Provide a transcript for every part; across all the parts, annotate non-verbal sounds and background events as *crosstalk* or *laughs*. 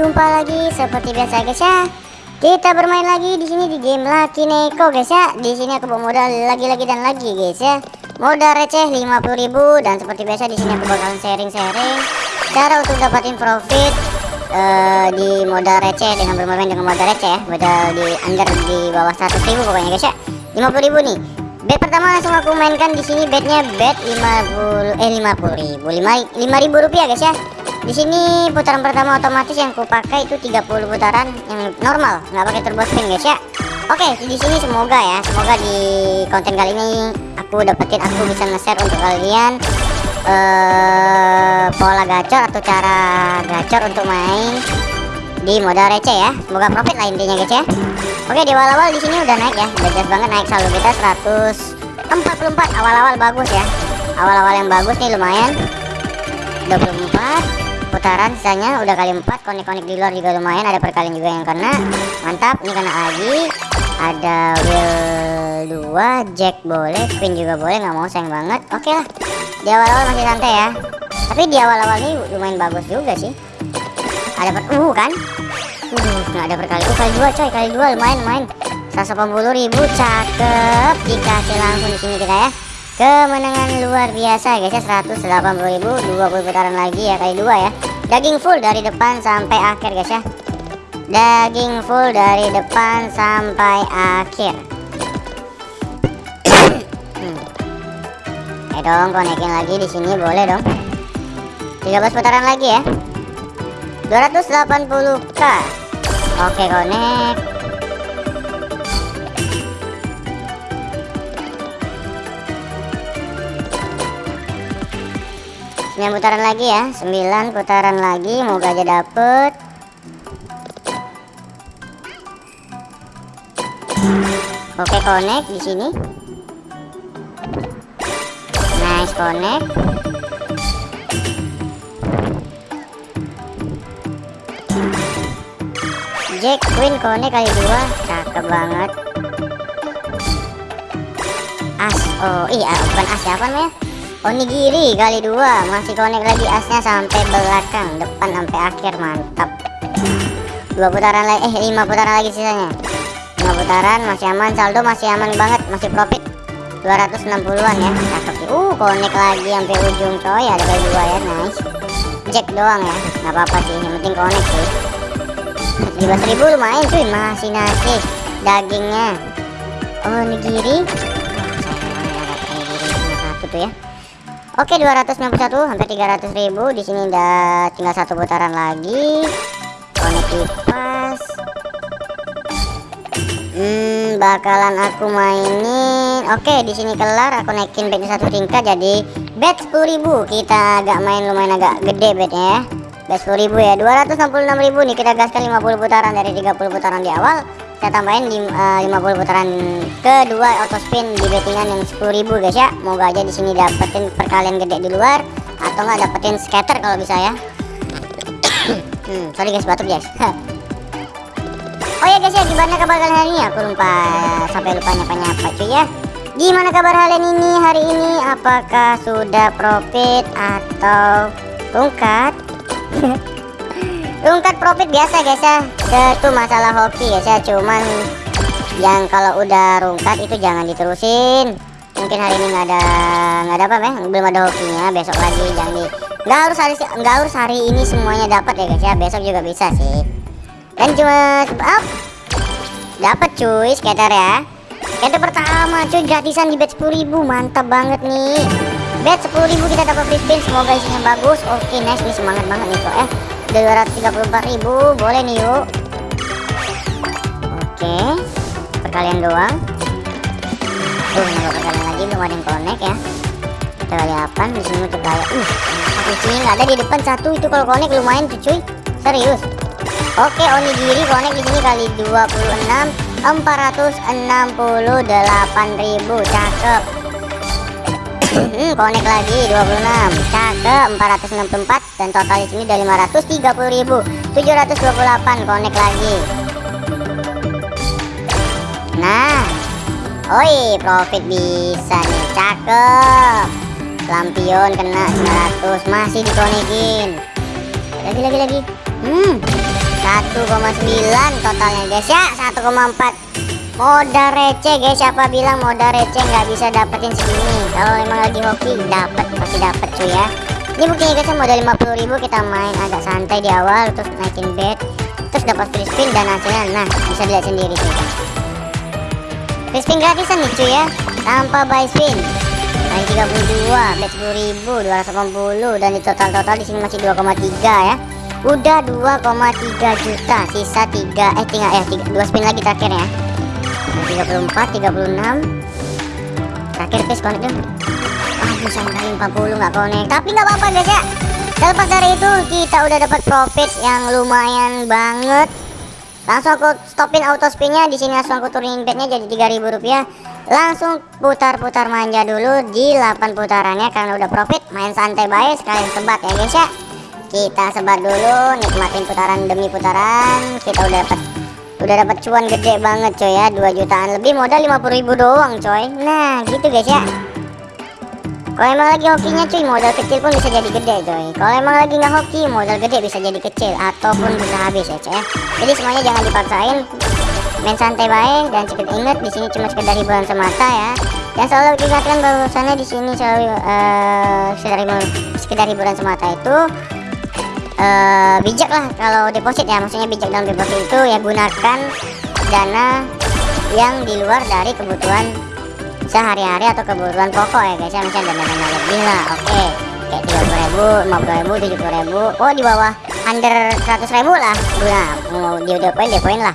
jumpa lagi seperti biasa guys ya. Kita bermain lagi di sini di game Lucky Neko guys ya. Di sini aku bawa modal lagi-lagi dan lagi guys ya. Modal receh 50.000 dan seperti biasa di sini aku bakalan sharing-sharing cara untuk dapatin profit uh, di modal receh dengan bermain dengan modal receh ya. Modal di under di bawah 100.000 pokoknya guys ya. 50.000 nih. Bet pertama langsung aku mainkan di sini betnya bet 50 eh 50.000 5 5.000 rupiah guys ya di sini putaran pertama otomatis yang ku pakai itu 30 putaran yang normal nggak pakai turbo spin guys ya. Oke di sini semoga ya semoga di konten kali ini aku dapetin aku bisa nge-share untuk kalian uh, pola gacor atau cara gacor untuk main di modal receh ya. Semoga profit lah intinya guys ya. Oke di awal-awal di sini udah naik ya udah jelas banget naik saldo kita 144 awal-awal bagus ya. Awal-awal yang bagus nih lumayan. 24 putaran sisanya udah kali empat konik-konik di luar juga lumayan ada perkalian juga yang kena. Mantap ini kena lagi. Ada wheel 2 jack boleh spin juga boleh nggak mau sayang banget. Oke lah di awal-awal masih santai ya. Tapi di awal-awal ini lumayan bagus juga sih. Ada per uh kan? Uh nggak ada perkali uh kali dua coy kali dua lumayan lumayan. 180 ribu cakep. Dikasih langsung di sini kita ya kemenangan luar biasa guys ya. 180.000 20 putaran lagi ya kali dua ya. Daging full dari depan sampai akhir guys ya. Daging full dari depan sampai akhir. Hmm. eh dong konekin lagi di sini boleh dong. 13 putaran lagi ya. 280k oke konek sembilan putaran lagi ya. Sembilan putaran lagi moga aja dapet. Oke connect di sini. Nice connect. Jack Queen connect kali dua. Cakep banget. As oh iya bukan as ya onigiri kali dua. Masih connect lagi asnya sampai belakang. Depan sampai akhir mantap. Dua putaran lagi eh lima putaran lagi sisanya. Lima putaran masih aman. Saldo masih aman banget masih profit. 260-an ya cakep. Uh connect lagi sampai ujung coy. Ada kali dua ya nice. Jack doang ya nggak apa-apa sih. Yang penting connect sih 17.000 lumayan cuy. Masih nasi dagingnya. Onigiri. Satu tuh ya Oke 291 hampir 300 ribu. Di sini udah tinggal satu putaran lagi. Konek kipas hmm bakalan aku mainin. Oke di sini kelar. Aku naikin bednya satu tingkat jadi bed 10.000 kita agak main lumayan agak gede bednya ya. Bed 10.000 ya. 266.000 nih. Kita gaskan 50 putaran dari 30 putaran di awal saya tambahin uh, 50 putaran kedua auto spin di bettingan yang 10.000 guys ya. Moga aja di sini dapetin perkalian gede di luar atau enggak dapetin scatter kalau bisa ya. *coughs* Hmm, sorry guys batuk guys. *laughs* Oh ya guys ya gimana kabar kalian hari ini? Aku lupa sampai lupa nyapa-nyapa cuy ya. Gimana kabar kalian ini hari ini? Apakah sudah profit atau tungkat *laughs* Rungkat profit biasa guys ya. Itu masalah hoki ya. Saya cuman yang kalau udah rungkat itu jangan diterusin. Mungkin hari ini nggak ada nggak ada apa ya belum ada hokinya besok lagi jangan di nggak harus hari nggak harus hari ini semuanya dapat ya guys ya. Besok juga bisa sih. Dan cuma up. Dapat cuy skater ya. Skater pertama cuy gratisan di bet 10.000 mantap banget nih. Bet 10.000 kita dapat free spin. Semoga isinya bagus. Oke nice nih semangat banget nih kok eh udah 234.000 boleh nih yuk. Oke perkalian doang. Tuh nambah perkalian lagi belum ada yang connect ya. Kita kali 8 di sini untuk kayak uh sini nggak ada di depan satu. Itu kalau connect lumayan tuh cuy. Serius. Oke onigiri connect di sini kali 26 468.000 cakep hmm, connect lagi 26 cakep 464 dan total di sini udah 530.000 728 connect lagi. Nah oi profit bisa nih. Cakep. Lampion kena 900 masih dikonekin lagi lagi lagi. Hmm 1,9 totalnya guys. Ya 1,4 modal receh guys. Siapa bilang modal receh nggak bisa dapetin segini? Kalau emang lagi hoki dapat pasti dapat cuy ya. Ini buktinya guys ya, modal 50.000 kita main agak santai di awal terus naikin bet terus dapat free spin dan hasilnya nah bisa dilihat sendiri cuy. Free spin gratisan nih cuy ya. Tanpa buy spin. Naik 32 bet 10.000 280 dan di total-total di sini masih 2,3 ya. Udah 2,3 juta sisa 3 eh tinggal eh 3, 2 spin lagi terakhir ya 34 36 terakhir guys connect dong bisa kali 40 nggak connect. Tapi nggak apa-apa guys ya. Terlepas dari itu kita udah dapat profit yang lumayan banget. Langsung aku stopin auto spinnya. Di sini langsung aku turunin bednya jadi 3000 rupiah. Langsung putar-putar manja dulu di 8 putarannya. Karena udah profit main santai baik sekalian sebat ya guys ya. Kita sebar dulu nikmatin putaran demi putaran. Kita udah dapat udah dapat cuan gede banget coy ya. 2 jutaan lebih modal 50.000 doang coy. Nah gitu guys ya. Kalau emang lagi hokinya cuy modal kecil pun bisa jadi gede coy. Kalau emang lagi nggak hoki modal gede bisa jadi kecil ataupun bisa habis ya coy ya. jadi semuanya jangan dipaksain. Main santai baik dan cepat ingat di sini cuma sekedar hiburan semata ya. Dan selalu diingatkan bahwasannya di sini selalu uh, sekedar hiburan semata itu uh, bijak lah kalau deposit ya. Maksudnya bijak dalam deposit itu ya gunakan dana yang di luar dari kebutuhan sehari-hari atau kebutuhan pokok ya guys ya. Misalnya dana-dana lebih lah oke. Okay. kayak tiga puluh ribu lima puluh ribu tujuh puluh ribu. Oh di bawah under seratus ribu lah. Guna mau dia depoin depoin lah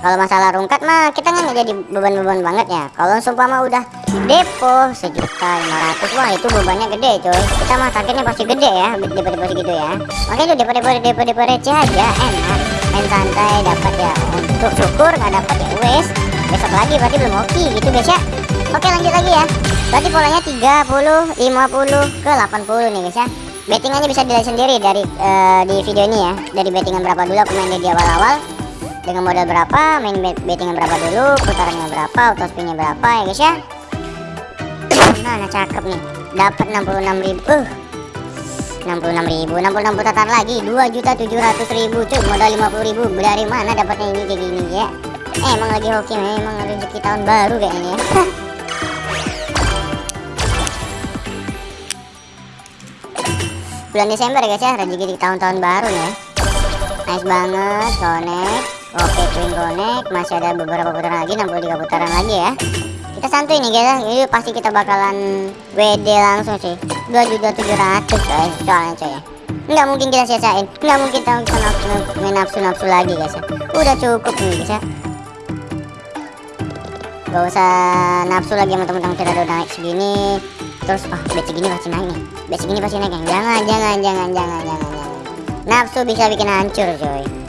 kalau masalah rungkat mah kita nggak jadi beban-beban banget ya. Kalau mah udah depo sejuta lima ratus wah itu bebannya gede coy kita mah targetnya pasti gede ya depo-depo segitu ya. Makanya depo-depo depo-depo receh aja enak. Main santai dapat ya untuk syukur nggak dapat ya wes. Besok lagi berarti belum oke gitu guys ya. Oke lanjut lagi ya. Berarti polanya 30 50 ke 80 nih guys ya. Bettingannya bisa dilihat sendiri dari uh, di video ini ya. Dari bettingan berapa dulu aku main di awal-awal dengan modal berapa main bettingan berapa dulu putarannya berapa auto spinnya berapa ya guys ya? Nah, nah cakep nih. Dapat 66 ribu. Uh, 66 ribu 66 putaran lagi. 2 juta 700 ribu cuy. Modal 50 ribu. Dari mana dapatnya ini kayak gini ya? Eh, emang lagi hoki emang rezeki tahun baru kayaknya ya. *laughs* Bulan Desember ya guys ya. Rezeki di tahun-tahun baru ya. Nice banget connect Oke twin connect masih ada beberapa putaran lagi 63 putaran lagi ya. Kita santuy nih guys ini pasti kita bakalan WD langsung sih 2.700 guys soalnya coy ya nggak mungkin kita siasain nggak mungkin kita nafsu, main nafsu-nafsu lagi guys ya. Udah cukup nih guys ya. Gak usah nafsu lagi sama teman-teman kita udah naik segini. Terus oh bet segini pasti naik nih. Bet segini pasti naik jangan jangan jangan jangan jangan jangan. Nafsu bisa bikin hancur coy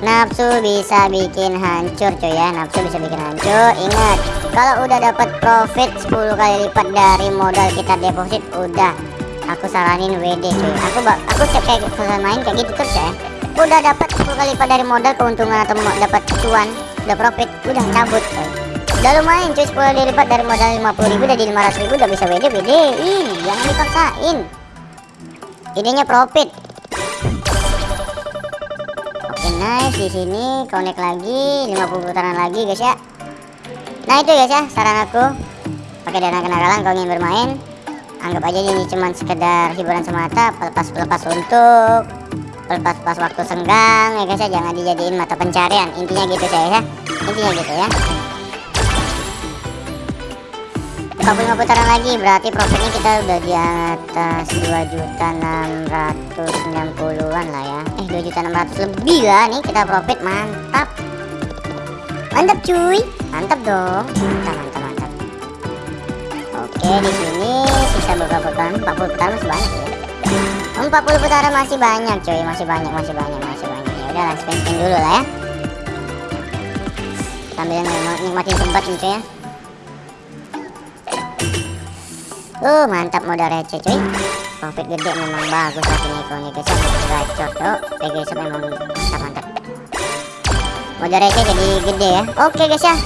nafsu bisa bikin hancur cuy ya. Nafsu bisa bikin hancur. Ingat kalau udah dapat profit 10 kali lipat dari modal kita deposit udah. Aku saranin WD cuy. Aku aku kayak selesai main kayak gitu terus ya. Udah dapat 10 kali lipat dari modal keuntungan atau dapat cuan udah profit udah cabut cuy. Udah lumayan cuy 10 kali lipat dari modal 50 ribu udah di 500 ribu udah bisa WD WD ini jangan dipaksain. Idenya profit nice. Di sini connect lagi 50 putaran lagi guys ya. Nah itu guys ya saran aku. Pakai dana kenakalan kalau ingin bermain. Anggap aja ini cuma sekedar hiburan semata pelepas-pelepas untuk pelepas-pelepas waktu senggang ya guys ya. Jangan dijadiin mata pencarian. Intinya gitu saya ya. Intinya gitu ya 45 putaran lagi berarti profitnya kita udah di atas 2 juta 690-an lah ya. Eh 2 juta 600 lebih lah nih kita profit mantap. Mantap cuy. Mantap dong. Mantap mantap mantap. Oke di sini sisa beberapa putaran 40 putaran masih banyak ya. 40 putaran masih banyak cuy. Masih banyak masih banyak masih banyak. Ya udah langsung spin dulu lah ya. Sambil nikmatin tempat nih cuy ya Uh, mantap modal receh cuy. Profit gede memang bagus kau nih guys. Gacor tuh. Guys memang mantap mantap. Modal receh jadi gede ya. Oke guys ya.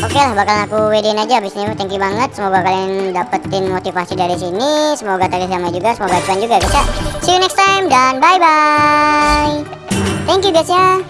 Oke lah bakalan aku WD aja abis ini thank you banget semoga kalian dapetin motivasi dari sini semoga tadi sama juga semoga cuan juga guys ya see you next time dan bye bye thank you guys ya